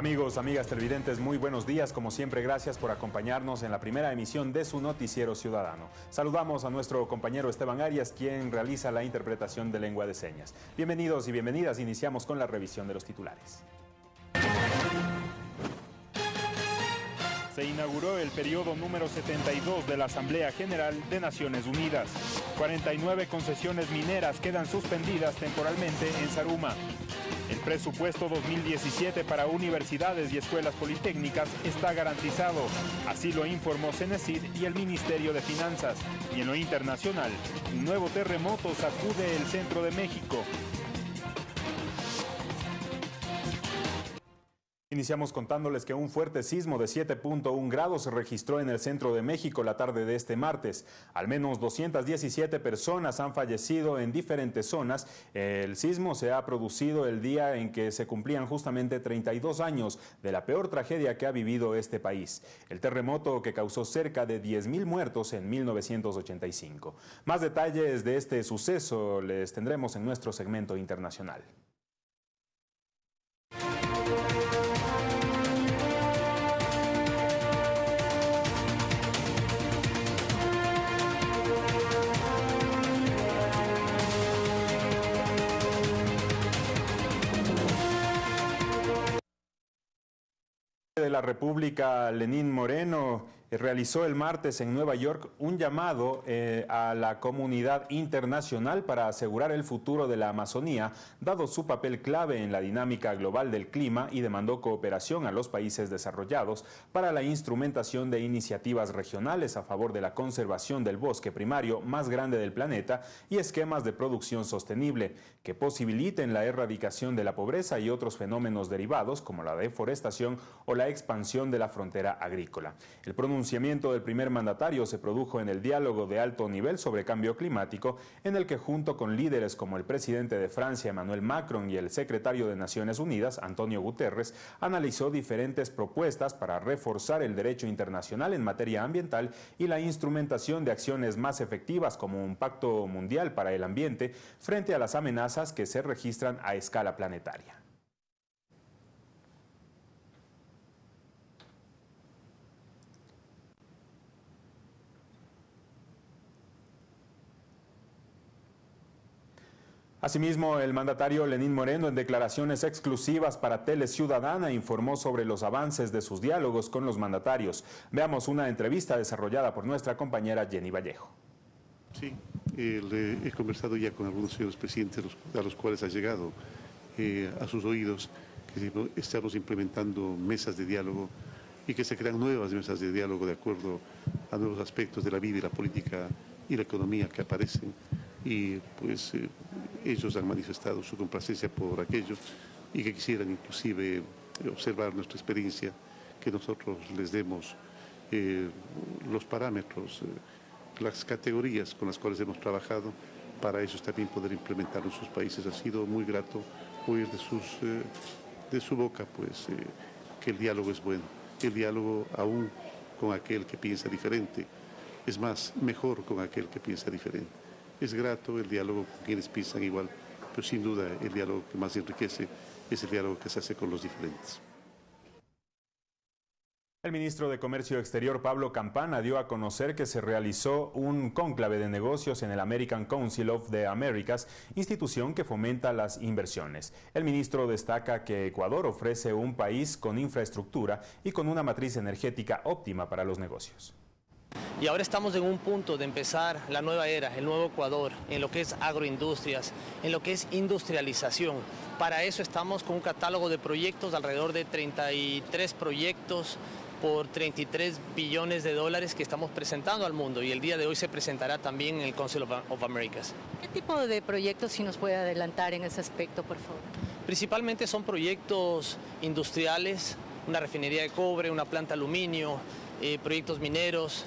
Amigos, amigas televidentes, muy buenos días. Como siempre, gracias por acompañarnos en la primera emisión de su Noticiero Ciudadano. Saludamos a nuestro compañero Esteban Arias, quien realiza la interpretación de lengua de señas. Bienvenidos y bienvenidas. Iniciamos con la revisión de los titulares. Se inauguró el periodo número 72 de la Asamblea General de Naciones Unidas. 49 concesiones mineras quedan suspendidas temporalmente en Saruma. El presupuesto 2017 para universidades y escuelas politécnicas está garantizado. Así lo informó Cenecid y el Ministerio de Finanzas. Y en lo internacional, un nuevo terremoto sacude el centro de México. Iniciamos contándoles que un fuerte sismo de 7.1 grados se registró en el centro de México la tarde de este martes. Al menos 217 personas han fallecido en diferentes zonas. El sismo se ha producido el día en que se cumplían justamente 32 años de la peor tragedia que ha vivido este país. El terremoto que causó cerca de 10.000 muertos en 1985. Más detalles de este suceso les tendremos en nuestro segmento internacional. De la República, Lenín Moreno, realizó el martes en Nueva York un llamado eh, a la comunidad internacional para asegurar el futuro de la Amazonía, dado su papel clave en la dinámica global del clima y demandó cooperación a los países desarrollados para la instrumentación de iniciativas regionales a favor de la conservación del bosque primario más grande del planeta y esquemas de producción sostenible que posibiliten la erradicación de la pobreza y otros fenómenos derivados como la deforestación o la expansión de la frontera agrícola. Del primer mandatario se produjo en el diálogo de alto nivel sobre cambio climático, en el que junto con líderes como el presidente de Francia, Emmanuel Macron, y el secretario de Naciones Unidas, Antonio Guterres, analizó diferentes propuestas para reforzar el derecho internacional en materia ambiental y la instrumentación de acciones más efectivas como un pacto mundial para el ambiente frente a las amenazas que se registran a escala planetaria. Asimismo, el mandatario Lenín Moreno, en declaraciones exclusivas para Tele Ciudadana, informó sobre los avances de sus diálogos con los mandatarios. Veamos una entrevista desarrollada por nuestra compañera Jenny Vallejo. Sí, he conversado ya con algunos señores presidentes a los cuales ha llegado eh, a sus oídos que estamos implementando mesas de diálogo y que se crean nuevas mesas de diálogo de acuerdo a nuevos aspectos de la vida y la política y la economía que aparecen y pues eh, ellos han manifestado su complacencia por aquello y que quisieran inclusive observar nuestra experiencia, que nosotros les demos eh, los parámetros, eh, las categorías con las cuales hemos trabajado para ellos también poder implementar en sus países. Ha sido muy grato oír de, sus, de su boca pues, que el diálogo es bueno, el diálogo aún con aquel que piensa diferente, es más, mejor con aquel que piensa diferente. Es grato el diálogo con quienes piensan igual, pero sin duda el diálogo que más enriquece es el diálogo que se hace con los diferentes. El ministro de Comercio Exterior, Pablo Campana, dio a conocer que se realizó un cónclave de negocios en el American Council of the Americas, institución que fomenta las inversiones. El ministro destaca que Ecuador ofrece un país con infraestructura y con una matriz energética óptima para los negocios. Y ahora estamos en un punto de empezar la nueva era, el nuevo Ecuador, en lo que es agroindustrias, en lo que es industrialización. Para eso estamos con un catálogo de proyectos, alrededor de 33 proyectos por 33 billones de dólares que estamos presentando al mundo y el día de hoy se presentará también en el Council of, Americas. ¿Qué tipo de proyectos si nos puede adelantar en ese aspecto, por favor? Principalmente son proyectos industriales, una refinería de cobre, una planta de aluminio, eh, proyectos mineros,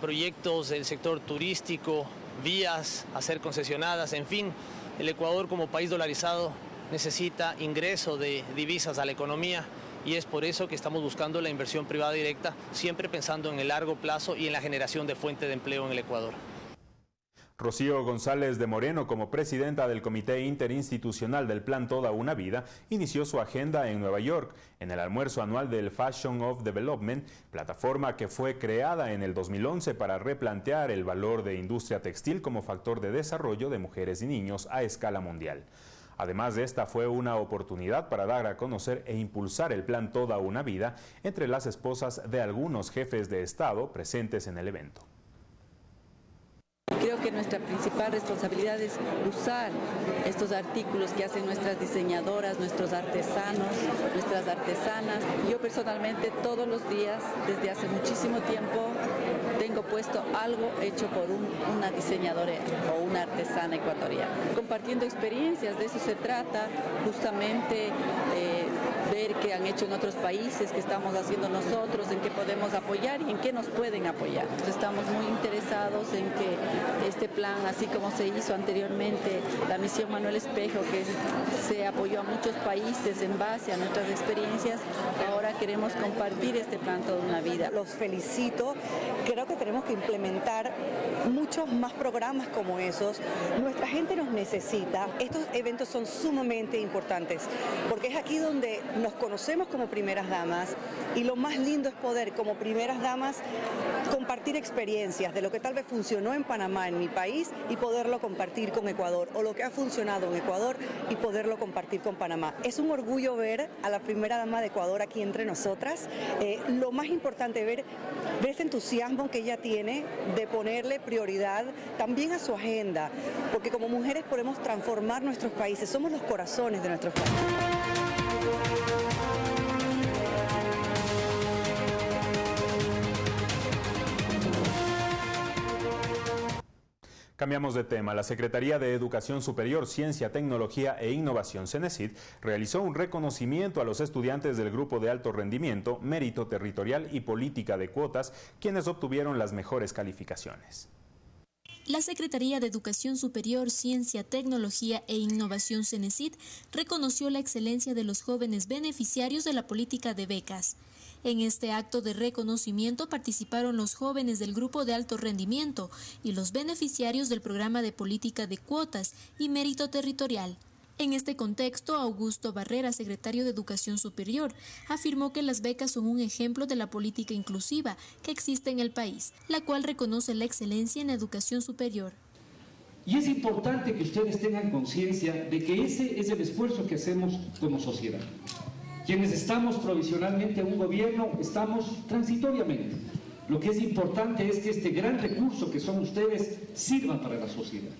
proyectos del sector turístico, vías a ser concesionadas, en fin, el Ecuador como país dolarizado necesita ingreso de divisas a la economía y es por eso que estamos buscando la inversión privada directa, siempre pensando en el largo plazo y en la generación de fuente de empleo en el Ecuador. Rocío González de Moreno, como presidenta del Comité Interinstitucional del Plan Toda una Vida, inició su agenda en Nueva York, en el almuerzo anual del Fashion of Development, plataforma que fue creada en el 2011 para replantear el valor de industria textil como factor de desarrollo de mujeres y niños a escala mundial. Además de esta fue una oportunidad para dar a conocer e impulsar el plan Toda una Vida entre las esposas de algunos jefes de Estado presentes en el evento. Creo que nuestra principal responsabilidad es usar estos artículos que hacen nuestras diseñadoras, nuestros artesanos, nuestras artesanas. Yo personalmente todos los días, desde hace muchísimo tiempo, tengo puesto algo hecho por una diseñadora o una artesana ecuatoriana. Compartiendo experiencias, de eso se trata, justamente eh, ver qué han hecho en otros países, qué estamos haciendo nosotros, en qué podemos apoyar y en qué nos pueden apoyar. estamos muy interesados en que este plan, así como se hizo anteriormente, la misión Manuel Espejo, que se apoyó a muchos países en base a nuestras experiencias, ahora queremos compartir este plan toda una vida. Los felicito, creo que tenemos que implementar muchos más programas como esos. Nuestra gente nos necesita, estos eventos son sumamente importantes, porque es aquí donde nos conocemos como primeras damas y lo más lindo es poder como primeras damas compartir experiencias de lo que tal vez funcionó en Panamá, en mi país, y poderlo compartir con Ecuador, o lo que ha funcionado en Ecuador y poderlo compartir con Panamá. Es un orgullo ver a la primera dama de Ecuador aquí entre nosotras. Eh, lo más importante ver, ver este entusiasmo que ella tiene de ponerle prioridad también a su agenda, porque como mujeres podemos transformar nuestros países, somos los corazones de nuestros países. Cambiamos de tema. La Secretaría de Educación Superior, Ciencia, Tecnología e Innovación, CENESID, realizó un reconocimiento a los estudiantes del Grupo de Alto Rendimiento, Mérito Territorial y Política de Cuotas, quienes obtuvieron las mejores calificaciones. La Secretaría de Educación Superior, Ciencia, Tecnología e Innovación CENESID reconoció la excelencia de los jóvenes beneficiarios de la política de becas. En este acto de reconocimiento participaron los jóvenes del grupo de alto rendimiento y los beneficiarios del programa de política de cuotas y mérito territorial. En este contexto, Augusto Barrera, secretario de Educación Superior, afirmó que las becas son un ejemplo de la política inclusiva que existe en el país, la cual reconoce la excelencia en educación superior. Y es importante que ustedes tengan conciencia de que ese es el esfuerzo que hacemos como sociedad. Quienes estamos provisionalmente en un gobierno, estamos transitoriamente. Lo que es importante es que este gran recurso que son ustedes sirva para la sociedad.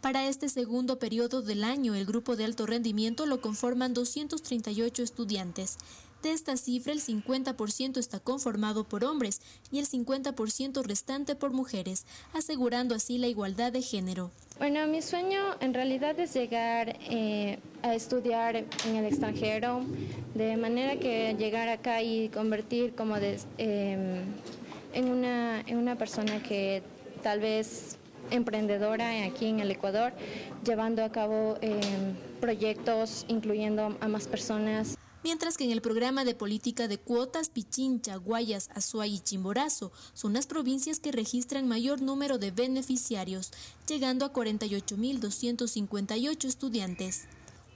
Para este segundo periodo del año, el grupo de alto rendimiento lo conforman 238 estudiantes. De esta cifra, el 50% está conformado por hombres y el 50% restante por mujeres, asegurando así la igualdad de género. Bueno, mi sueño en realidad es llegar eh, a estudiar en el extranjero, de manera que llegar acá y convertir como em, en, una, en una persona que tal vez emprendedora aquí en el Ecuador, llevando a cabo em, proyectos incluyendo a más personas. Mientras que en el programa de política de cuotas, Pichincha, Guayas, Azuay y Chimborazo son las provincias que registran mayor número de beneficiarios, llegando a 48.258 estudiantes.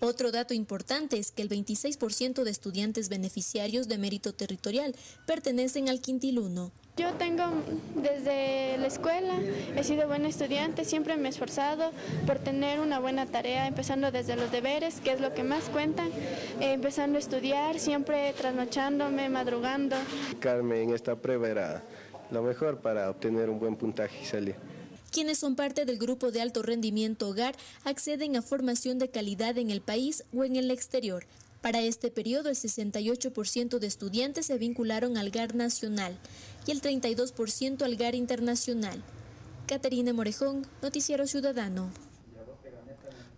Otro dato importante es que el 26% de estudiantes beneficiarios de mérito territorial pertenecen al quintil 1. Yo tengo desde la escuela, he sido buena estudiante, siempre me he esforzado por tener una buena tarea, empezando desde los deberes, que es lo que más cuenta, eh, empezando a estudiar, siempre trasnochándome, madrugando. Carmen, en esta prueba era lo mejor para obtener un buen puntaje y salir. Quienes son parte del grupo de alto rendimiento hogar acceden a formación de calidad en el país o en el exterior. Para este periodo, el 68% de estudiantes se vincularon al GAR nacional y el 32% al GAR internacional. Caterina Morejón, Noticiero Ciudadano.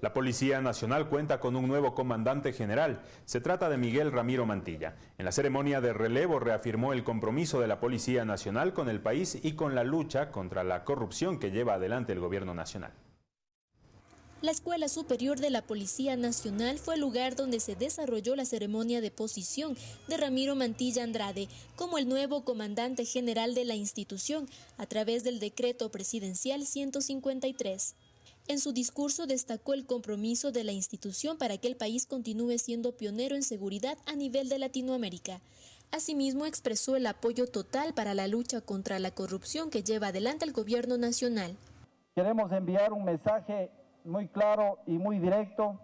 La Policía Nacional cuenta con un nuevo comandante general. Se trata de Miguel Ramiro Mantilla. En la ceremonia de relevo reafirmó el compromiso de la Policía Nacional con el país y con la lucha contra la corrupción que lleva adelante el gobierno nacional. La Escuela Superior de la Policía Nacional fue el lugar donde se desarrolló la ceremonia de posición de Ramiro Mantilla Andrade como el nuevo comandante general de la institución a través del decreto presidencial 153. En su discurso destacó el compromiso de la institución para que el país continúe siendo pionero en seguridad a nivel de Latinoamérica. Asimismo, expresó el apoyo total para la lucha contra la corrupción que lleva adelante el gobierno nacional. Queremos enviar un mensaje muy claro y muy directo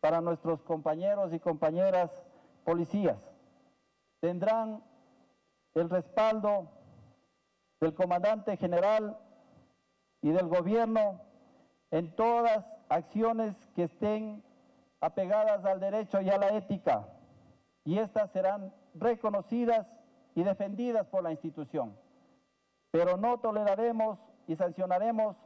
para nuestros compañeros y compañeras policías. Tendrán el respaldo del comandante general y del gobierno en todas acciones que estén apegadas al derecho y a la ética, y estas serán reconocidas y defendidas por la institución. Pero no toleraremos y sancionaremos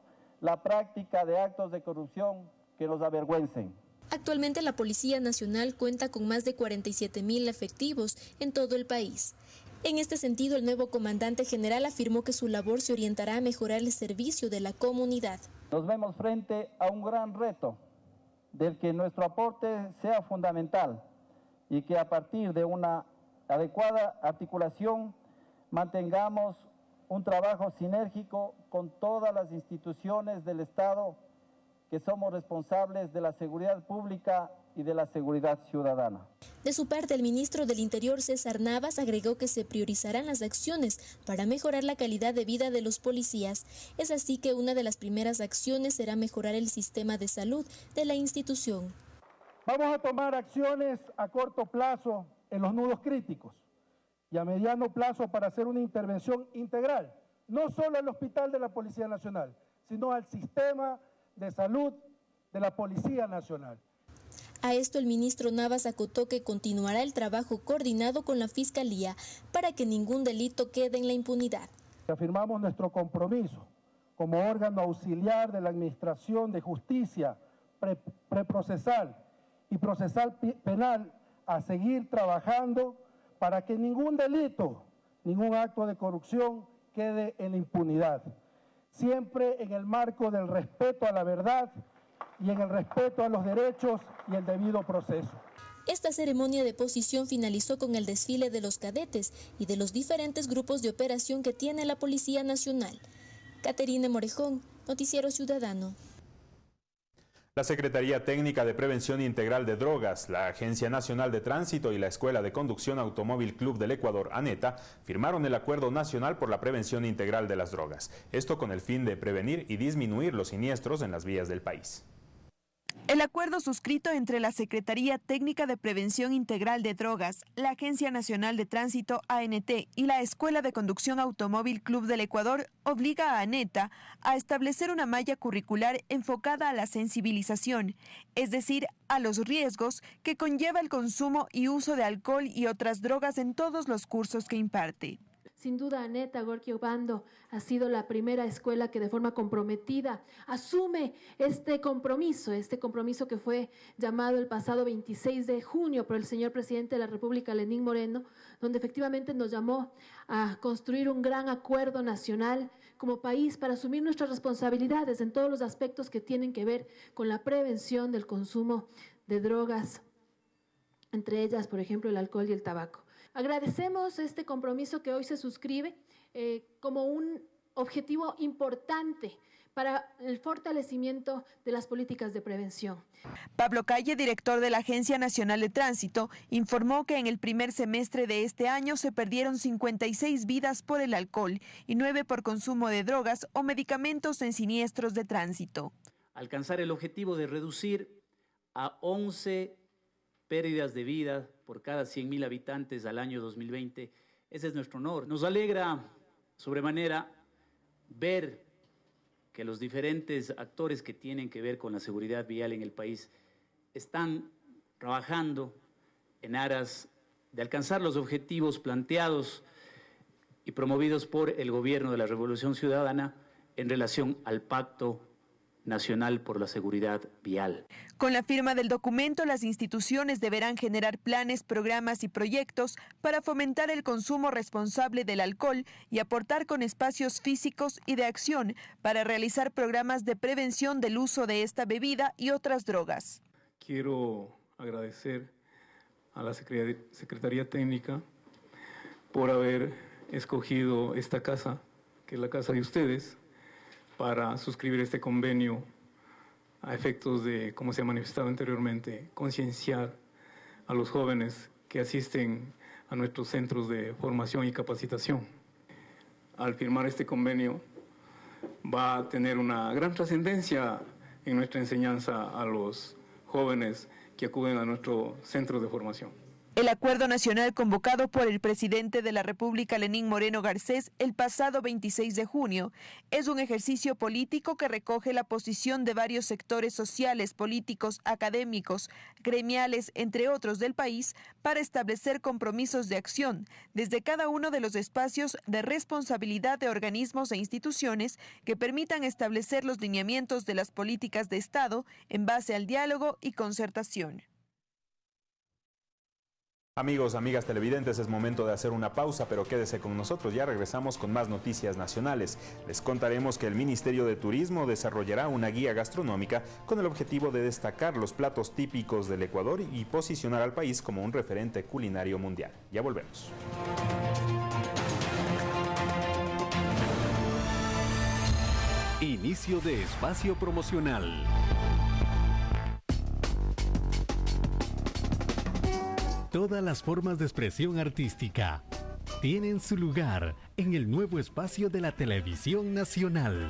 la práctica de actos de corrupción que nos avergüencen. Actualmente la Policía Nacional cuenta con más de 47 mil efectivos en todo el país. En este sentido, el nuevo comandante general afirmó que su labor se orientará a mejorar el servicio de la comunidad. Nos vemos frente a un gran reto del que nuestro aporte sea fundamental y que a partir de una adecuada articulación mantengamos un trabajo sinérgico con todas las instituciones del Estado que somos responsables de la seguridad pública y de la seguridad ciudadana. De su parte, el ministro del Interior, César Navas, agregó que se priorizarán las acciones para mejorar la calidad de vida de los policías. Es así que una de las primeras acciones será mejorar el sistema de salud de la institución. Vamos a tomar acciones a corto plazo en los nudos críticos y a mediano plazo para hacer una intervención integral, no solo al hospital de la Policía Nacional, sino al sistema de salud de la Policía Nacional. A esto el ministro Navas acotó que continuará el trabajo coordinado con la Fiscalía para que ningún delito quede en la impunidad. Afirmamos nuestro compromiso como órgano auxiliar de la Administración de Justicia preprocesal y procesal penal a seguir trabajando para que ningún delito, ningún acto de corrupción quede en la impunidad, siempre en el marco del respeto a la verdad y en el respeto a los derechos y el debido proceso. Esta ceremonia de posición finalizó con el desfile de los cadetes y de los diferentes grupos de operación que tiene la Policía Nacional. Caterine Morejón, Noticiero Ciudadano. La Secretaría Técnica de Prevención Integral de Drogas, la Agencia Nacional de Tránsito y la Escuela de Conducción Automóvil Club del Ecuador, ANETA, firmaron el Acuerdo Nacional por la Prevención Integral de las Drogas. Esto con el fin de prevenir y disminuir los siniestros en las vías del país. El acuerdo suscrito entre la Secretaría Técnica de Prevención Integral de Drogas, la Agencia Nacional de Tránsito ANT y la Escuela de Conducción Automóvil Club del Ecuador obliga a ANETA a establecer una malla curricular enfocada a la sensibilización, es decir, a los riesgos que conlleva el consumo y uso de alcohol y otras drogas en todos los cursos que imparte. Sin duda, Aneta Gorky Obando ha sido la primera escuela que de forma comprometida asume este compromiso, este compromiso que fue llamado el pasado 26 de junio por el señor presidente de la República, Lenín Moreno, donde efectivamente nos llamó a construir un gran acuerdo nacional como país para asumir nuestras responsabilidades en todos los aspectos que tienen que ver con la prevención del consumo de drogas, entre ellas, por ejemplo, el alcohol y el tabaco. Agradecemos este compromiso que hoy se suscribe eh, como un objetivo importante para el fortalecimiento de las políticas de prevención. Pablo Calle, director de la Agencia Nacional de Tránsito, informó que en el primer semestre de este año se perdieron 56 vidas por el alcohol y 9 por consumo de drogas o medicamentos en siniestros de tránsito. Alcanzar el objetivo de reducir a 11 pérdidas de vida por cada 100.000 habitantes al año 2020. Ese es nuestro honor. Nos alegra sobremanera ver que los diferentes actores que tienen que ver con la seguridad vial en el país están trabajando en aras de alcanzar los objetivos planteados y promovidos por el gobierno de la Revolución Ciudadana en relación al pacto Nacional por la Seguridad Vial. Con la firma del documento, las instituciones deberán generar planes, programas y proyectos para fomentar el consumo responsable del alcohol y aportar con espacios físicos y de acción para realizar programas de prevención del uso de esta bebida y otras drogas. Quiero agradecer a la Secretaría Técnica por haber escogido esta casa, que es la casa de ustedes, para suscribir este convenio a efectos de, como se ha manifestado anteriormente, concienciar a los jóvenes que asisten a nuestros centros de formación y capacitación. Al firmar este convenio va a tener una gran trascendencia en nuestra enseñanza a los jóvenes que acuden a nuestro centro de formación. El acuerdo nacional convocado por el presidente de la República, Lenín Moreno Garcés, el pasado 26 de junio, es un ejercicio político que recoge la posición de varios sectores sociales, políticos, académicos, gremiales, entre otros del país, para establecer compromisos de acción desde cada uno de los espacios de responsabilidad de organismos e instituciones que permitan establecer los lineamientos de las políticas de Estado en base al diálogo y concertación. Amigos, amigas televidentes, es momento de hacer una pausa, pero quédese con nosotros, ya regresamos con más noticias nacionales. Les contaremos que el Ministerio de Turismo desarrollará una guía gastronómica con el objetivo de destacar los platos típicos del Ecuador y posicionar al país como un referente culinario mundial. Ya volvemos. Inicio de espacio promocional. Todas las formas de expresión artística tienen su lugar en el nuevo espacio de la televisión nacional.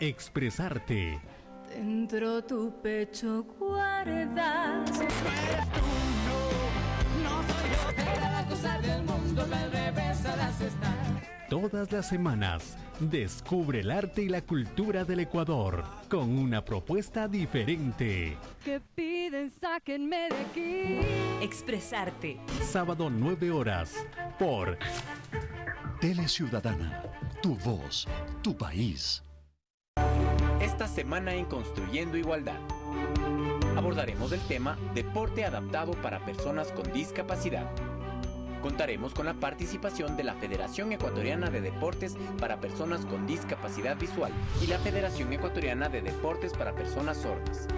Expresarte. Dentro tu pecho guardas. No, soy yo. la cosa del mundo, al revés las Todas las semanas, descubre el arte y la cultura del Ecuador con una propuesta diferente. Que piden, sáquenme de aquí. Expresarte. Sábado 9 horas por Tele Ciudadana, tu voz, tu país. Esta semana en Construyendo Igualdad abordaremos el tema Deporte adaptado para personas con discapacidad Contaremos con la participación de la Federación Ecuatoriana de Deportes para Personas con Discapacidad Visual y la Federación Ecuatoriana de Deportes para Personas Sordas.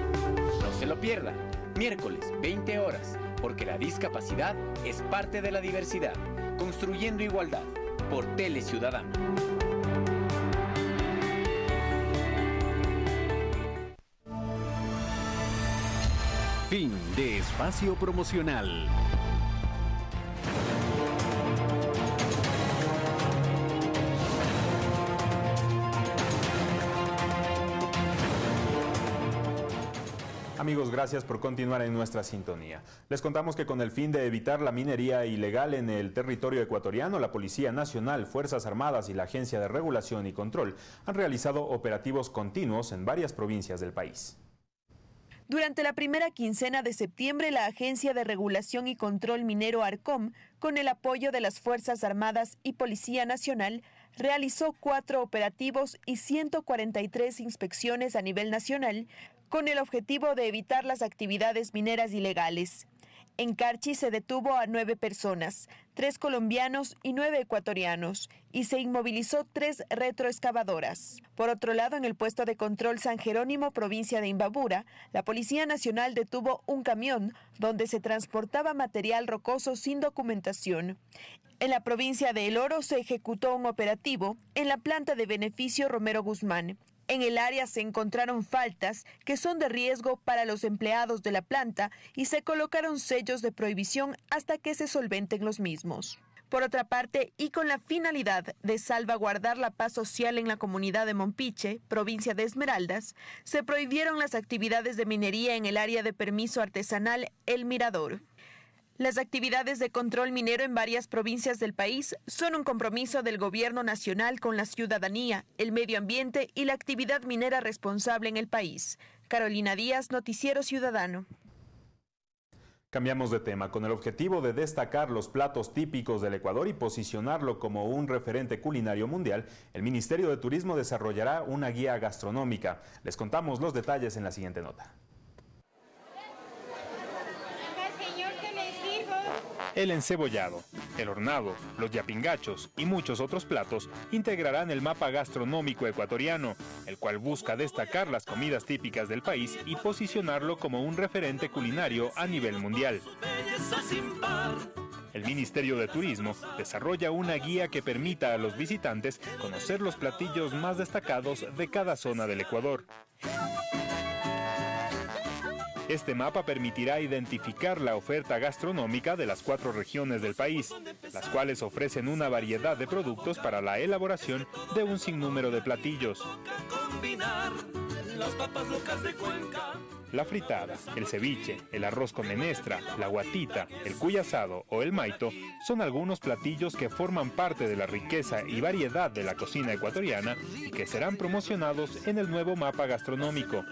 No se lo pierdan, miércoles 20 horas, porque la discapacidad es parte de la diversidad. Construyendo Igualdad, por Tele Ciudadana. Fin de espacio promocional. Amigos, gracias por continuar en nuestra sintonía. Les contamos que con el fin de evitar la minería ilegal en el territorio ecuatoriano, la Policía Nacional, Fuerzas Armadas y la Agencia de Regulación y Control han realizado operativos continuos en varias provincias del país. Durante la primera quincena de septiembre, la Agencia de Regulación y Control Minero ARCOM, con el apoyo de las Fuerzas Armadas y Policía Nacional, realizó cuatro operativos y 143 inspecciones a nivel nacional con el objetivo de evitar las actividades mineras ilegales. En Carchi se detuvo a nueve personas, tres colombianos y nueve ecuatorianos, y se inmovilizó tres retroexcavadoras. Por otro lado, en el puesto de control San Jerónimo, provincia de Imbabura, la Policía Nacional detuvo un camión donde se transportaba material rocoso sin documentación. En la provincia de El Oro se ejecutó un operativo en la planta de beneficio Romero Guzmán. En el área se encontraron faltas que son de riesgo para los empleados de la planta y se colocaron sellos de prohibición hasta que se solventen los mismos. Por otra parte, y con la finalidad de salvaguardar la paz social en la comunidad de Mompiche, provincia de Esmeraldas, se prohibieron las actividades de minería en el área de permiso artesanal El Mirador. Las actividades de control minero en varias provincias del país son un compromiso del gobierno nacional con la ciudadanía, el medio ambiente y la actividad minera responsable en el país. Carolina Díaz, Noticiero Ciudadano. Cambiamos de tema con el objetivo de destacar los platos típicos del Ecuador y posicionarlo como un referente culinario mundial, el Ministerio de Turismo desarrollará una guía gastronómica. Les contamos los detalles en la siguiente nota. El encebollado, el hornado, los yapingachos y muchos otros platos integrarán el mapa gastronómico ecuatoriano, el cual busca destacar las comidas típicas del país y posicionarlo como un referente culinario a nivel mundial. El Ministerio de Turismo desarrolla una guía que permita a los visitantes conocer los platillos más destacados de cada zona del Ecuador. Este mapa permitirá identificar la oferta gastronómica de las cuatro regiones del país, las cuales ofrecen una variedad de productos para la elaboración de un sinnúmero de platillos. La fritada, el ceviche, el arroz con menestra, la guatita, el cuy asado o el maito son algunos platillos que forman parte de la riqueza y variedad de la cocina ecuatoriana y que serán promocionados en el nuevo mapa gastronómico.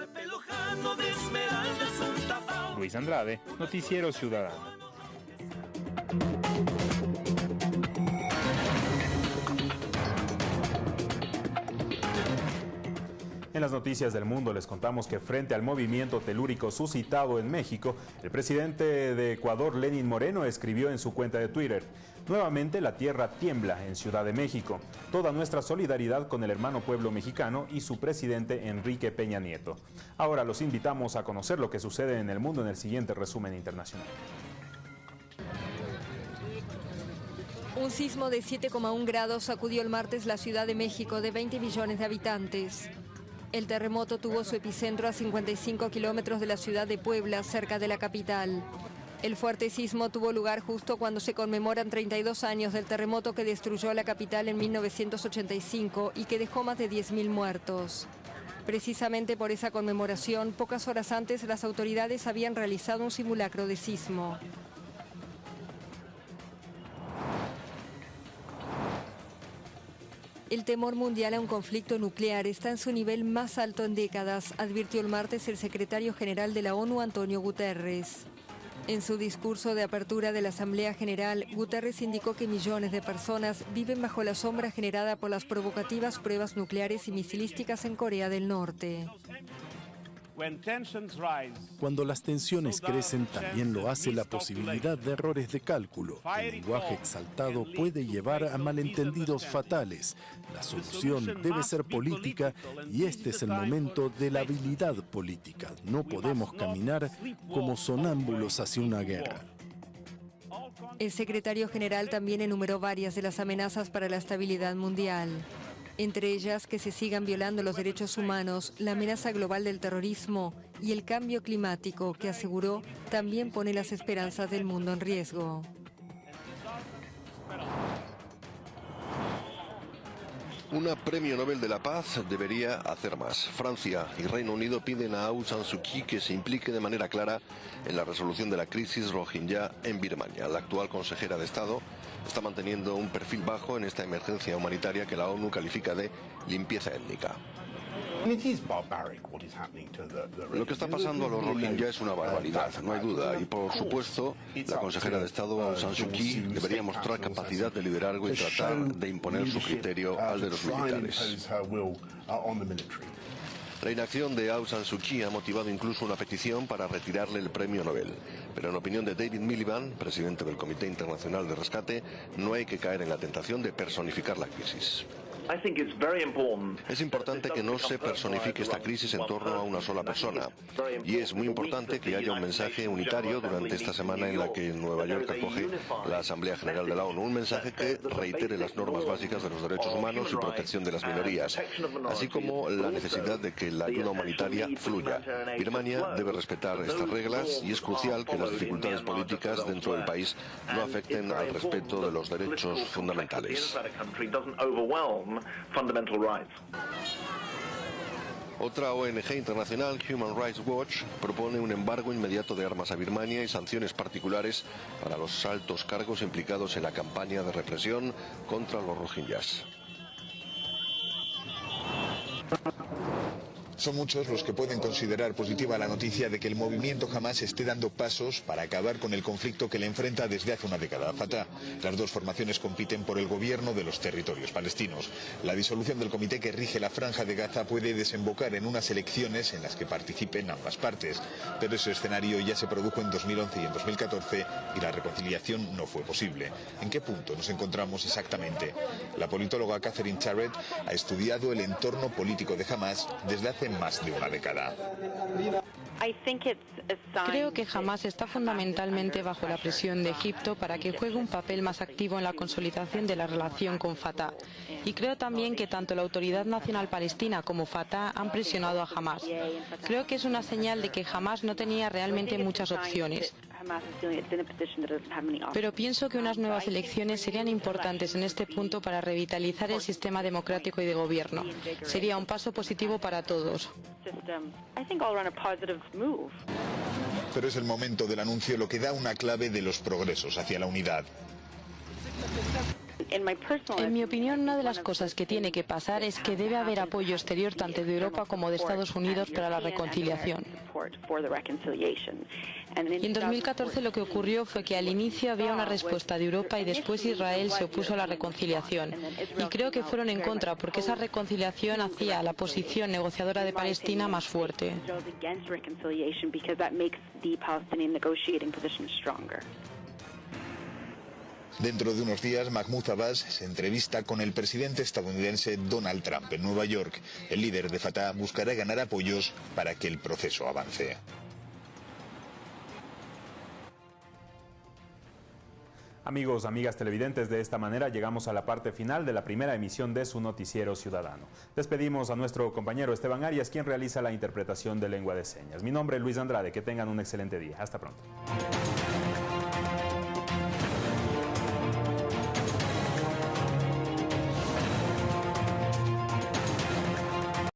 Luis Andrade, Noticiero Ciudadano. En las noticias del mundo les contamos que frente al movimiento telúrico suscitado en México, el presidente de Ecuador, Lenin Moreno, escribió en su cuenta de Twitter, Nuevamente la tierra tiembla en Ciudad de México. Toda nuestra solidaridad con el hermano pueblo mexicano y su presidente Enrique Peña Nieto. Ahora los invitamos a conocer lo que sucede en el mundo en el siguiente resumen internacional. Un sismo de 7,1 grados sacudió el martes la Ciudad de México de 20 millones de habitantes. El terremoto tuvo su epicentro a 55 kilómetros de la ciudad de Puebla, cerca de la capital. El fuerte sismo tuvo lugar justo cuando se conmemoran 32 años del terremoto que destruyó la capital en 1985 y que dejó más de 10.000 muertos. Precisamente por esa conmemoración, pocas horas antes las autoridades habían realizado un simulacro de sismo. El temor mundial a un conflicto nuclear está en su nivel más alto en décadas, advirtió el martes el secretario general de la ONU, Antonio Guterres. En su discurso de apertura de la Asamblea General, Guterres indicó que millones de personas viven bajo la sombra generada por las provocativas pruebas nucleares y misilísticas en Corea del Norte. Cuando las tensiones crecen, también lo hace la posibilidad de errores de cálculo. El lenguaje exaltado puede llevar a malentendidos fatales. La solución debe ser política y este es el momento de la habilidad política. No podemos caminar como sonámbulos hacia una guerra. El secretario general también enumeró varias de las amenazas para la estabilidad mundial entre ellas que se sigan violando los derechos humanos, la amenaza global del terrorismo y el cambio climático, que aseguró también pone las esperanzas del mundo en riesgo. Una premio Nobel de la Paz debería hacer más. Francia y Reino Unido piden a Aung San Suu Kyi que se implique de manera clara en la resolución de la crisis rohingya en Birmania. La actual consejera de Estado está manteniendo un perfil bajo en esta emergencia humanitaria que la ONU califica de limpieza étnica. Lo que está pasando a los Rohingya es una barbaridad, no hay duda, y por supuesto, la consejera de Estado Aung San Suu Kyi debería mostrar capacidad de liderazgo y tratar de imponer su criterio al de los militares. La inacción de Aung San Suu Kyi ha motivado incluso una petición para retirarle el premio Nobel. Pero en opinión de David Miliband, presidente del Comité Internacional de Rescate, no hay que caer en la tentación de personificar la crisis. Es importante que no se personifique esta crisis en torno a una sola persona. Y es muy importante que haya un mensaje unitario durante esta semana en la que Nueva York acoge la Asamblea General de la ONU. Un mensaje que reitere las normas básicas de los derechos humanos y protección de las minorías, así como la necesidad de que la ayuda humanitaria fluya. Birmania debe respetar estas reglas y es crucial que las dificultades políticas dentro del país no afecten al respeto de los derechos fundamentales. Otra ONG internacional, Human Rights Watch, propone un embargo inmediato de armas a Birmania y sanciones particulares para los altos cargos implicados en la campaña de represión contra los rohingyas. Son muchos los que pueden considerar positiva la noticia de que el movimiento jamás esté dando pasos para acabar con el conflicto que le enfrenta desde hace una década a Fatah. Las dos formaciones compiten por el gobierno de los territorios palestinos. La disolución del comité que rige la franja de Gaza puede desembocar en unas elecciones en las que participen ambas partes. Pero ese escenario ya se produjo en 2011 y en 2014 y la reconciliación no fue posible. ¿En qué punto nos encontramos exactamente? La politóloga Catherine Charrett ha estudiado el entorno político de Hamas desde hace más de una década. Creo que Hamas está fundamentalmente bajo la presión de Egipto para que juegue un papel más activo en la consolidación de la relación con Fatah. Y creo también que tanto la Autoridad Nacional Palestina como Fatah han presionado a Hamas. Creo que es una señal de que Hamas no tenía realmente muchas opciones. Pero pienso que unas nuevas elecciones serían importantes en este punto para revitalizar el sistema democrático y de gobierno. Sería un paso positivo para todos. Pero es el momento del anuncio lo que da una clave de los progresos hacia la unidad. En mi opinión, una de las cosas que tiene que pasar es que debe haber apoyo exterior tanto de Europa como de Estados Unidos para la reconciliación. Y en 2014 lo que ocurrió fue que al inicio había una respuesta de Europa y después Israel se opuso a la reconciliación. Y creo que fueron en contra porque esa reconciliación hacía la posición negociadora de Palestina más fuerte. Dentro de unos días, Mahmoud Abbas se entrevista con el presidente estadounidense Donald Trump en Nueva York. El líder de Fatah buscará ganar apoyos para que el proceso avance. Amigos, amigas televidentes, de esta manera llegamos a la parte final de la primera emisión de su noticiero ciudadano. Despedimos a nuestro compañero Esteban Arias, quien realiza la interpretación de lengua de señas. Mi nombre es Luis Andrade, que tengan un excelente día. Hasta pronto.